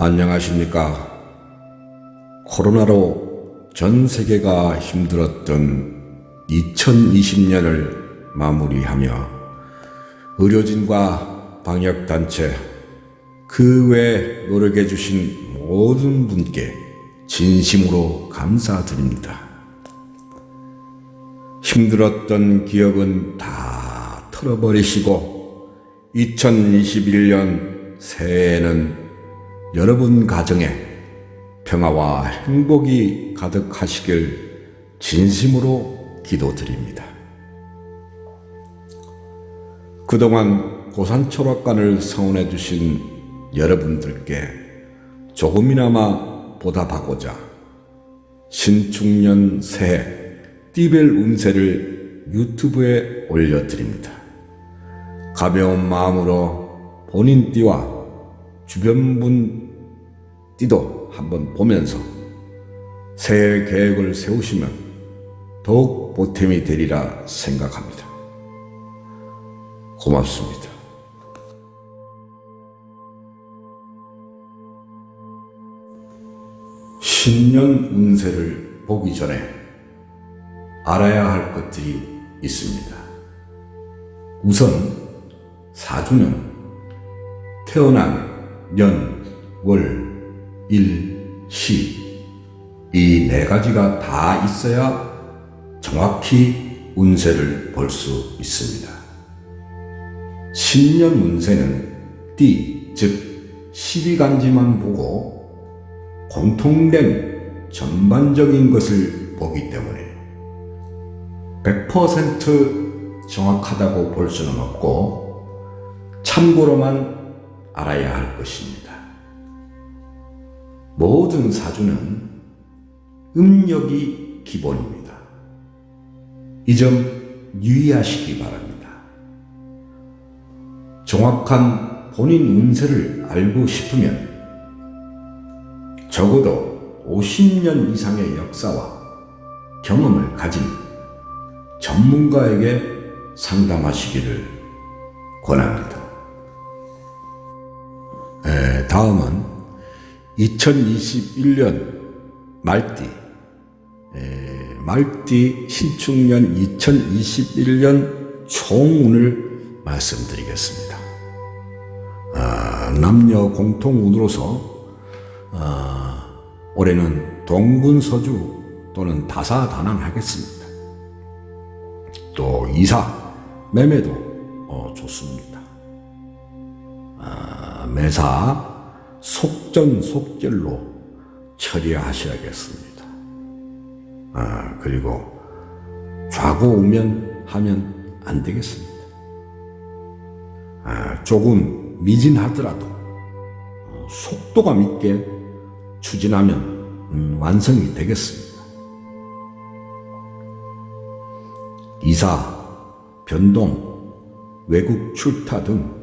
안녕하십니까. 코로나로 전 세계가 힘들었던 2020년을 마무리하며 의료진과 방역단체 그 외 노력해 주신 모든 분께 진심으로 감사드립니다. 힘들었던 기억은 다 털어버리시고 2021년 새해에는 여러분 가정에 평화와 행복이 가득하시길 진심으로 기도드립니다. 그동안 고산초락관을 성원해 주신 여러분들께 조금이나마 보답하고자 신축년 새해 띠벨 운세를 유튜브에 올려드립니다. 가벼운 마음으로 본인 띠와 주변 분 띠도 한번 보면서 새해 계획을 세우시면 더욱 보탬이 되리라 생각합니다. 고맙습니다. 신년 운세를 보기 전에 알아야 할 것들이 있습니다. 우선 사주는 태어난 년, 월, 일, 시 이 네 가지가 다 있어야 정확히 운세를 볼 수 있습니다. 신년 운세는 띠, 즉 12간지만 보고 공통된 전반적인 것을 보기 때문에 100% 정확하다고 볼 수는 없고 참고로만 알아야 할 것입니다. 모든 사주는 음력이 기본입니다. 이 점 유의하시기 바랍니다. 정확한 본인 운세를 알고 싶으면 적어도 50년 이상의 역사와 경험을 가진 전문가에게 상담하시기를 권합니다. 다음은 2021년 말띠 에, 말띠 신축년 2021년 총운을 말씀드리겠습니다. 아, 남녀 공통운으로서 아, 올해는 동분서주 또는 다사다난하겠습니다. 또 이사, 매매도 어, 좋습니다. 아, 매사 속전속결로 처리하셔야겠습니다. 아, 그리고 좌고우면 하면 안 되겠습니다. 아, 조금 미진하더라도 어, 속도감 있게 추진하면 음, 완성이 되겠습니다. 이사, 변동, 외국 출타 등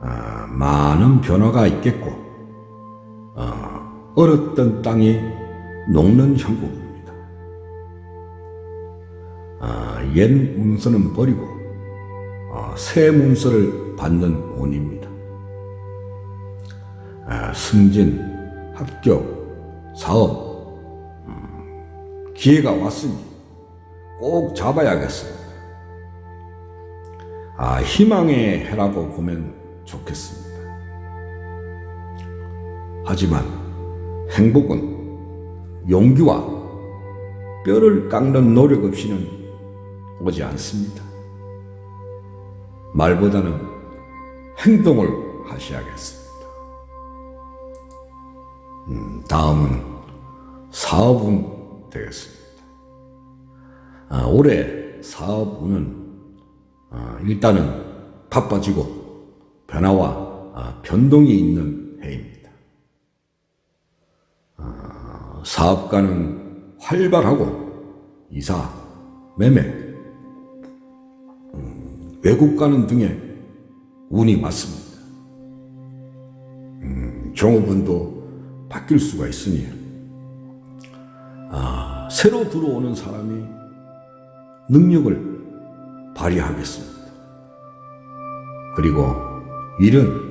아, 많은 변화가 있겠고 어, 얼었던 땅이 녹는 형국입니다. 아, 옛 문서는 버리고 어, 새 문서를 받는 운입니다. 아, 승진, 합격, 사업, 음, 기회가 왔으니 꼭 잡아야겠습니다. 아, 희망의 해라고 보면 좋겠습니다. 하지만 행복은 용기와 뼈를 깎는 노력 없이는 오지 않습니다. 말보다는 행동을 하셔야겠습니다. 음, 다음은 사업운 되겠습니다. 아, 올해 사업운은 아, 일단은 바빠지고 변화와 아, 변동이 있는 해입니다. 아, 사업가는 활발하고 이사, 매매, 음, 외국 가는 등의 운이 많습니다. 음, 종업원도 바뀔 수가 있으니 아, 새로 들어오는 사람이 능력을 발휘하겠습니다. 그리고 일은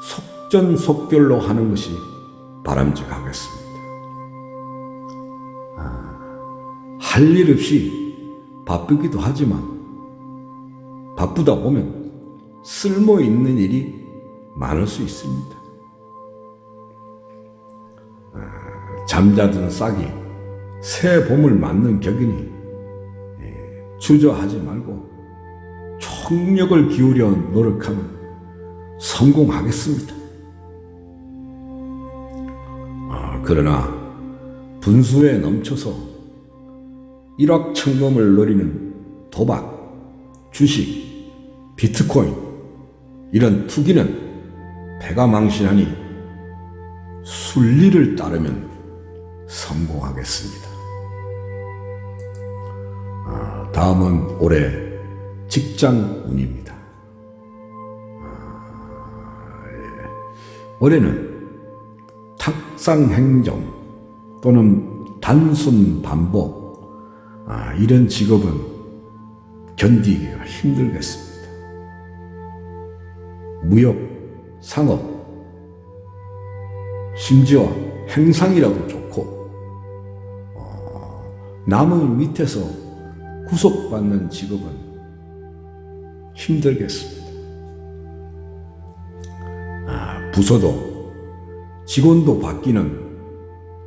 속전속결로 하는 것이 바람직하겠습니다. 할일 없이 바쁘기도 하지만 바쁘다 보면 쓸모 있는 일이 많을 수 있습니다. 아, 잠자던 싹이 새 봄을 맞는 격이니 예, 주저하지 말고 총력을 기울여 노력하면 성공하겠습니다. 그러나 분수에 넘쳐서 일확천금을 노리는 도박, 주식, 비트코인 이런 투기는 배가 망신하니 순리를 따르면 성공하겠습니다. 아, 다음은 올해 직장 운입니다. 아, 예. 올해는 탁상행정 또는 단순 반복 아, 이런 직업은 견디기가 힘들겠습니다. 무역, 상업, 심지어 행상이라도 좋고 어, 남의 밑에서 구속받는 직업은 힘들겠습니다. 아, 부서도 직원도 바뀌는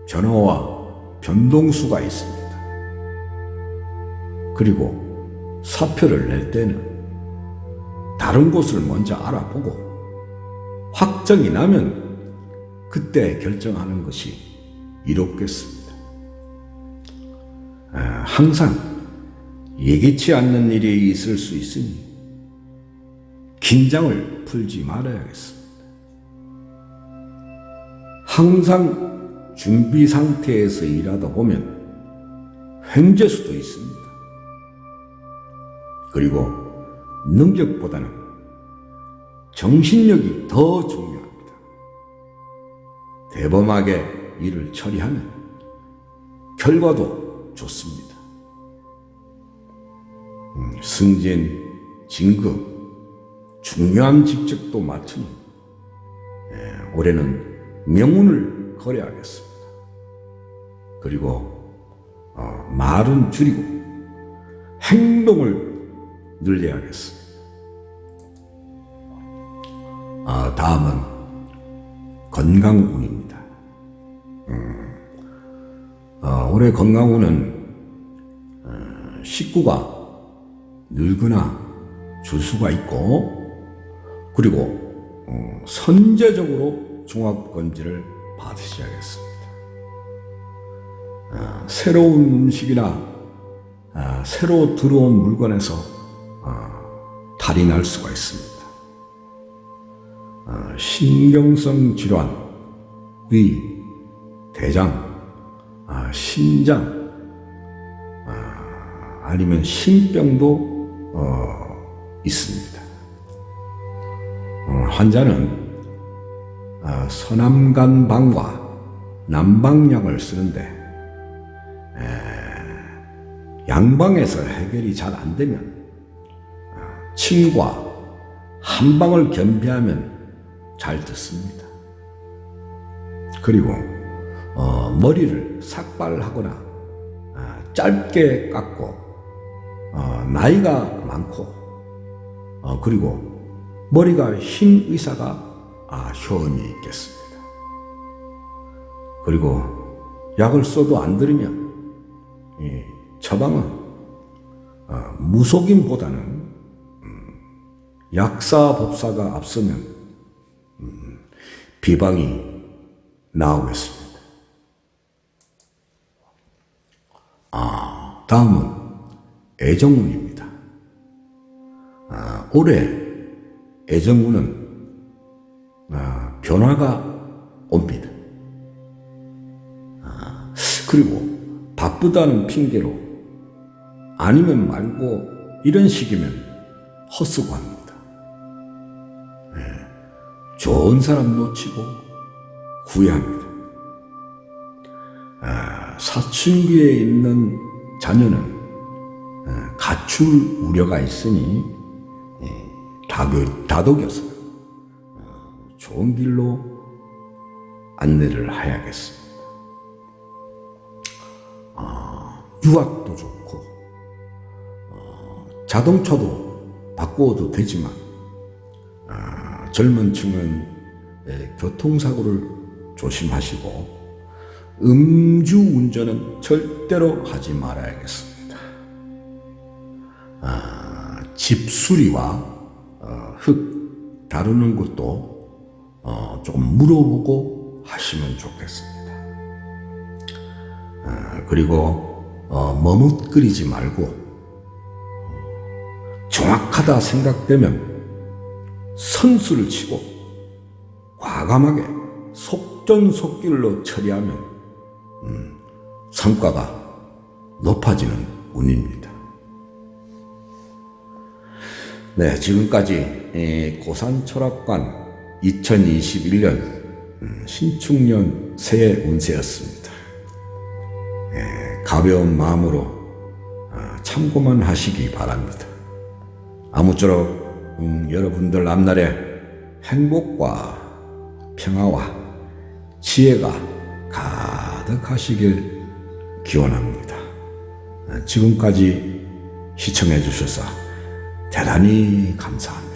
변화와 변동수가 있습니다. 그리고 사표를 낼 때는 다른 곳을 먼저 알아보고 확정이 나면 그때 결정하는 것이 이롭겠습니다. 아, 항상 예기치 않는 일이 있을 수 있으니 긴장을 풀지 말아야겠습니다. 항상 준비 상태에서 일하다 보면 횡재 수도 있습니다. 그리고 능력보다는 정신력이 더 중요합니다. 대범하게 일을 처리하면 결과도 좋습니다. 음, 승진, 진급, 중요한 직책도 맡으니 예, 올해는 명운을 거래하겠습니다. 그리고 어, 말은 줄이고 행동을 늘려야겠습니다. 아, 다음은 건강운입니다. 음, 어, 올해 건강운은 어, 식구가 늙거나 줄 수가 있고 그리고 어, 선제적으로 종합검진을 받으셔야겠습니다. 어, 새로운 음식이나 어, 새로 들어온 물건에서 어, 탈이 날 수가 있습니다. 어, 신경성 질환, 위, 대장, 아, 심장, 아, 아니면 심병도 어, 있습니다. 어, 환자는 어, 서남간방과 남방약을 쓰는데 에, 양방에서 해결이 잘 안 되면 어, 침과 한방을 겸비하면 잘 듣습니다. 그리고 어, 머리를 삭발하거나 아, 짧게 깎고 어, 나이가 많고 어, 그리고 머리가 흰 의사가 아, 효험이 있겠습니다. 그리고 약을 써도 안 들으면 이 처방은 어, 무속인보다는 음, 약사 법사가 앞서면 음, 비방이 나오겠습니다. 아, 다음은 애정운입니다. 아, 올해 애정운은 아, 변화가 옵니다. 아, 그리고 바쁘다는 핑계로 아니면 말고 이런 식이면 헛수고 합니다. 네, 좋은 사람 놓치고 후회합니다. 아, 사춘기에 있는 자녀는 아, 가출 우려가 있으니 예, 다독, 다독여서 어, 좋은 길로 안내를 해야겠습니다. 아, 유학도 좋고 어, 자동차도 바꾸어도 되지만 아, 젊은 층은 예, 교통사고를 조심하시고 음주 운전은 절대로 하지 말아야겠습니다. 아, 집수리와 어, 흙 다루는 것도 어, 조금 물어보고 하시면 좋겠습니다. 아, 그리고 어, 머뭇거리지 말고 어, 정확하다 생각되면 선수를 치고 과감하게 속전속결로 처리하면 음, 성과가 높아지는 운입니다. 네, 지금까지 에, 고산철학관 2021년 음, 신축년 새해 운세였습니다. 에, 가벼운 마음으로 어, 참고만 하시기 바랍니다. 아무쪼록 음, 여러분들 앞날에 행복과 평화와 지혜가 가득하시길 기원합니다. 지금까지 시청해 주셔서 대단히 감사합니다.